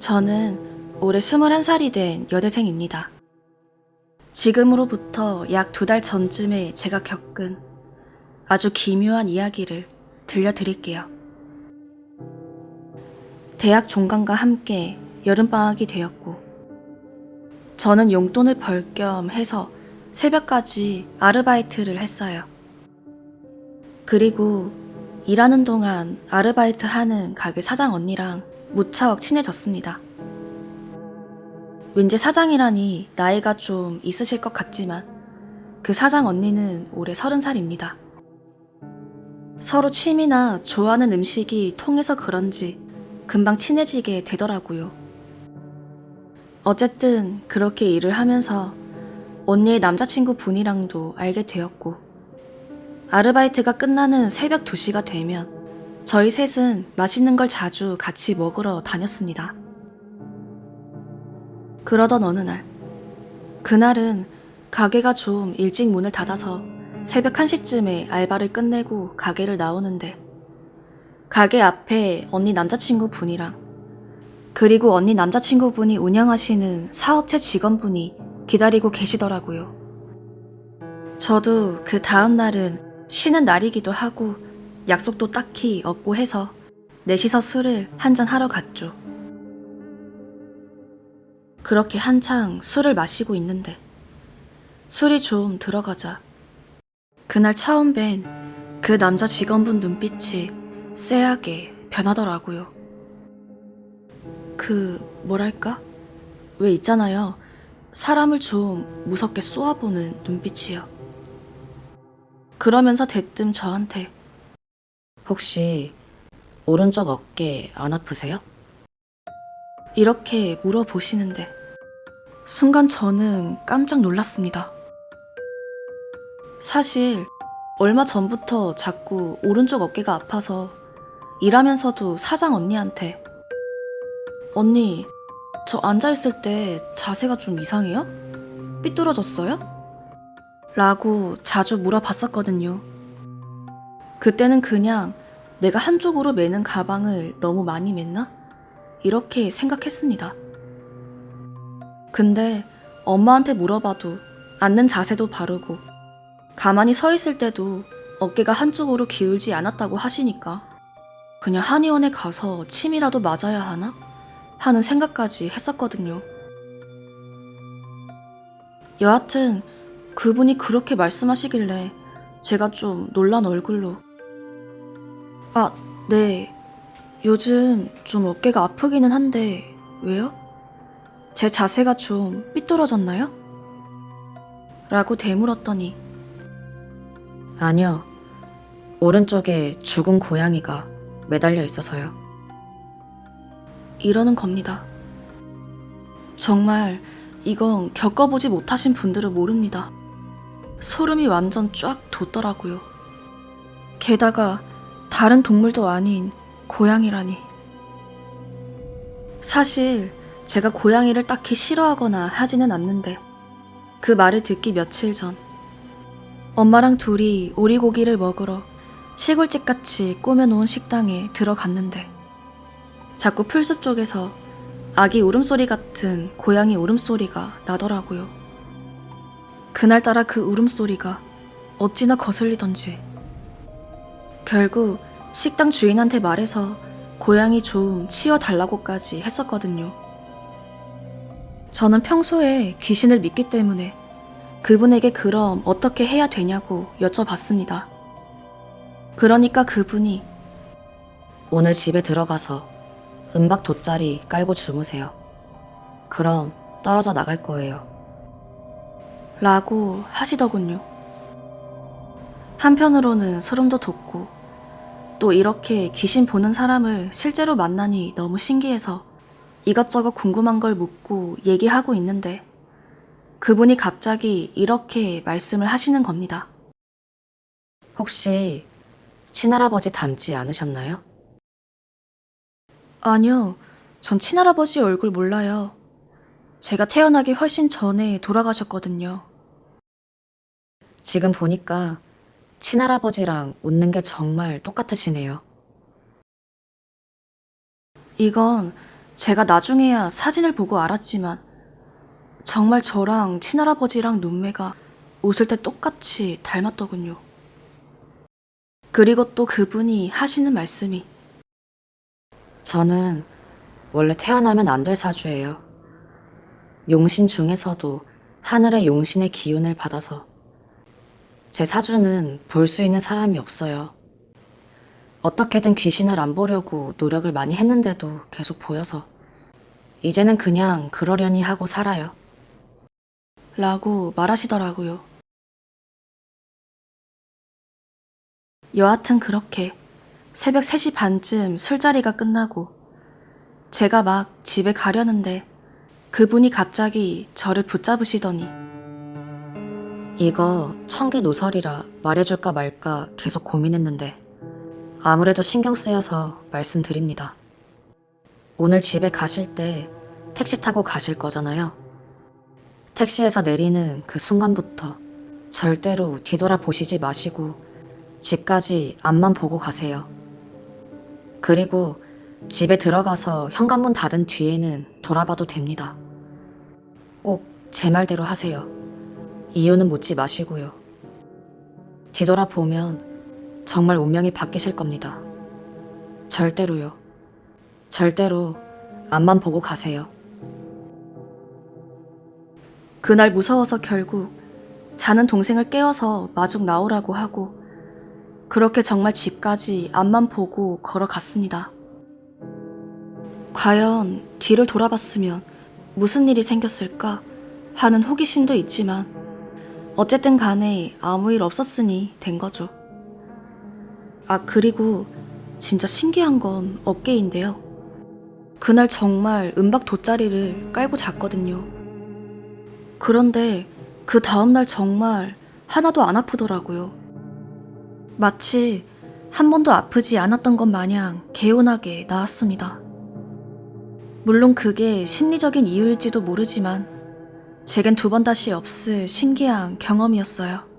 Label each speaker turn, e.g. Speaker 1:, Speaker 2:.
Speaker 1: 저는 올해 21살이 된 여대생입니다. 지금으로부터 약 두 달 전쯤에 제가 겪은 아주 기묘한 이야기를 들려드릴게요. 대학 종강과 함께 여름방학이 되었고, 저는 용돈을 벌 겸 해서 새벽까지 아르바이트를 했어요. 그리고 일하는 동안 아르바이트 하는 가게 사장 언니랑 무척 친해졌습니다. 왠지 사장이라니 나이가 좀 있으실 것 같지만 그 사장 언니는 올해 서른 살입니다. 서로 취미나 좋아하는 음식이 통해서 그런지 금방 친해지게 되더라고요. 어쨌든 그렇게 일을 하면서 언니의 남자친구 분이랑도 알게 되었고 아르바이트가 끝나는 새벽 2시가 되면 저희 셋은 맛있는 걸 자주 같이 먹으러 다녔습니다. 그러던 어느 날, 그날은 가게가 좀 일찍 문을 닫아서 새벽 1시쯤에 알바를 끝내고 가게를 나오는데, 가게 앞에 언니 남자친구 분이랑, 그리고 언니 남자친구 분이 운영하시는 사업체 직원분이 기다리고 계시더라고요. 저도 그 다음 날은 쉬는 날이기도 하고, 약속도 딱히 없고 해서 넷이서 술을 한잔 하러 갔죠. 그렇게 한창 술을 마시고 있는데 술이 좀 들어가자 그날 처음 뵌 그 남자 직원분 눈빛이 쎄하게 변하더라고요. 그 뭐랄까? 왜 있잖아요. 사람을 좀 무섭게 쏘아보는 눈빛이요. 그러면서 대뜸 저한테 혹시 오른쪽 어깨 안 아프세요? 이렇게 물어보시는데 순간 저는 깜짝 놀랐습니다. 사실 얼마 전부터 자꾸 오른쪽 어깨가 아파서 일하면서도 사장 언니한테 언니 저 앉아있을 때 자세가 좀 이상해요? 삐뚤어졌어요? 라고 자주 물어봤었거든요. 그때는 그냥 내가 한쪽으로 매는 가방을 너무 많이 맸나? 이렇게 생각했습니다. 근데 엄마한테 물어봐도 앉는 자세도 바르고 가만히 서 있을 때도 어깨가 한쪽으로 기울지 않았다고 하시니까 그냥 한의원에 가서 침이라도 맞아야 하나? 하는 생각까지 했었거든요. 여하튼 그분이 그렇게 말씀하시길래 제가 좀 놀란 얼굴로 아, 네. 요즘 좀 어깨가 아프기는 한데 왜요? 제 자세가 좀 삐뚤어졌나요? 라고 되물었더니 아니요. 오른쪽에 죽은 고양이가 매달려 있어서요. 이러는 겁니다. 정말 이건 겪어보지 못하신 분들은 모릅니다. 소름이 완전 쫙 돋더라고요. 게다가 다른 동물도 아닌 고양이라니. 사실 제가 고양이를 딱히 싫어하거나 하지는 않는데 그 말을 듣기 며칠 전 엄마랑 둘이 오리고기를 먹으러 시골집 같이 꾸며놓은 식당에 들어갔는데 자꾸 풀숲 쪽에서 아기 울음소리 같은 고양이 울음소리가 나더라고요. 그날따라 그 울음소리가 어찌나 거슬리던지 결국 식당 주인한테 말해서 고양이 좀 치워달라고까지 했었거든요. 저는 평소에 귀신을 믿기 때문에 그분에게 그럼 어떻게 해야 되냐고 여쭤봤습니다. 그러니까 그분이 오늘 집에 들어가서 은박 돗자리 깔고 주무세요. 그럼 떨어져 나갈 거예요. 라고 하시더군요. 한편으로는 소름도 돋고 또 이렇게 귀신 보는 사람을 실제로 만나니 너무 신기해서 이것저것 궁금한 걸 묻고 얘기하고 있는데 그분이 갑자기 이렇게 말씀을 하시는 겁니다. 혹시 친할아버지 닮지 않으셨나요? 아니요. 전 친할아버지 얼굴 몰라요. 제가 태어나기 훨씬 전에 돌아가셨거든요. 지금 보니까 친할아버지랑 웃는 게 정말 똑같으시네요. 이건 제가 나중에야 사진을 보고 알았지만 정말 저랑 친할아버지랑 눈매가 웃을 때 똑같이 닮았더군요. 그리고 또 그분이 하시는 말씀이 저는 원래 태어나면 안 될 사주예요. 용신 중에서도 하늘의 용신의 기운을 받아서 제 사주는 볼 수 있는 사람이 없어요. 어떻게든 귀신을 안 보려고 노력을 많이 했는데도 계속 보여서 이제는 그냥 그러려니 하고 살아요. 라고 말하시더라고요. 여하튼 그렇게 새벽 3시 반쯤 술자리가 끝나고 제가 막 집에 가려는데 그분이 갑자기 저를 붙잡으시더니 이거 청계 노설이라 말해줄까 말까 계속 고민했는데 아무래도 신경 쓰여서 말씀드립니다. 오늘 집에 가실 때 택시 타고 가실 거잖아요. 택시에서 내리는 그 순간부터 절대로 뒤돌아 보시지 마시고 집까지 앞만 보고 가세요. 그리고 집에 들어가서 현관문 닫은 뒤에는 돌아봐도 됩니다. 꼭 제 말대로 하세요. 이유는 묻지 마시고요. 뒤돌아보면 정말 운명이 바뀌실 겁니다. 절대로요. 절대로 앞만 보고 가세요. 그날 무서워서 결국 자는 동생을 깨워서 마중 나오라고 하고 그렇게 정말 집까지 앞만 보고 걸어갔습니다. 과연 뒤를 돌아봤으면 무슨 일이 생겼을까 하는 호기심도 있지만 어쨌든 간에 아무 일 없었으니 된 거죠. 아, 그리고 진짜 신기한 건 어깨인데요. 그날 정말 은박 돗자리를 깔고 잤거든요. 그런데 그 다음날 정말 하나도 안 아프더라고요. 마치 한 번도 아프지 않았던 것 마냥 개운하게 나았습니다. 물론 그게 심리적인 이유일지도 모르지만 제겐 두 번 다시 없을 신기한 경험이었어요.